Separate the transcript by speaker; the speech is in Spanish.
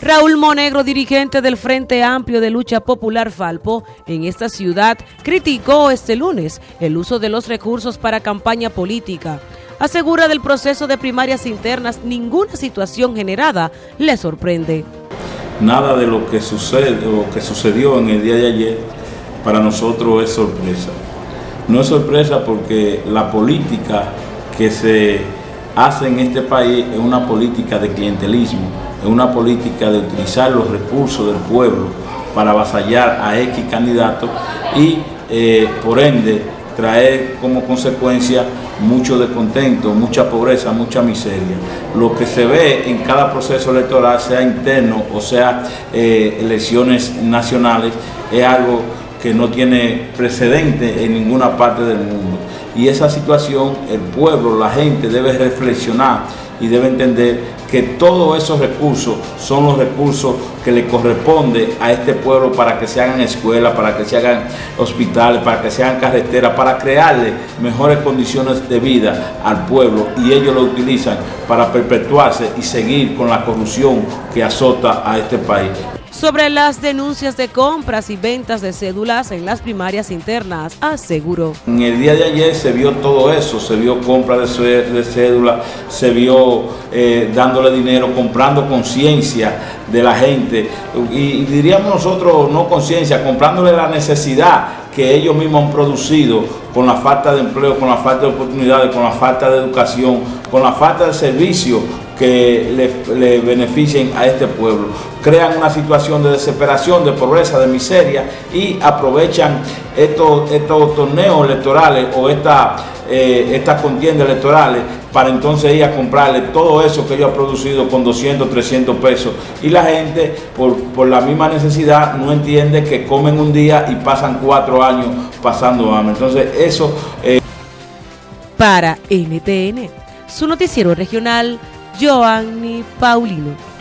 Speaker 1: Raúl Monegro, dirigente del Frente Amplio de Lucha Popular Falpo, en esta ciudad, criticó este lunes el uso de los recursos para campaña política. Asegura del proceso de primarias internas ninguna situación generada le sorprende.
Speaker 2: Nada de lo que, sucede, lo que sucedió en el día de ayer para nosotros es sorpresa. No es sorpresa porque la política que se hace en este país es una política de clientelismo es una política de utilizar los recursos del pueblo para avasallar a X candidato y eh, por ende traer como consecuencia mucho descontento, mucha pobreza, mucha miseria. Lo que se ve en cada proceso electoral, sea interno o sea eh, elecciones nacionales, es algo que no tiene precedente en ninguna parte del mundo. Y esa situación, el pueblo, la gente debe reflexionar y debe entender que todos esos recursos son los recursos que le corresponde a este pueblo para que se hagan escuelas, para que se hagan hospitales, para que se hagan carreteras, para crearle mejores condiciones de vida al pueblo y ellos lo utilizan para perpetuarse y seguir con la corrupción que azota a este país
Speaker 1: sobre las denuncias de compras y ventas de cédulas en las primarias internas, aseguró.
Speaker 2: En el día de ayer se vio todo eso, se vio compra de cédulas, se vio eh, dándole dinero, comprando conciencia de la gente y diríamos nosotros no conciencia, comprándole la necesidad que ellos mismos han producido con la falta de empleo, con la falta de oportunidades, con la falta de educación, con la falta de servicio que le, beneficien a este pueblo. Crean una situación de desesperación, de pobreza, de miseria y aprovechan estos, estos torneos electorales o esta, eh, estas contiendas electorales para entonces ir a comprarle todo eso que ellos han producido con 200, 300 pesos. Y la gente, por, la misma necesidad, no entiende que comen un día y pasan cuatro años pasando hambre. Entonces eso... Eh,
Speaker 1: para NTN, su noticiero regional, Joanny Paulino.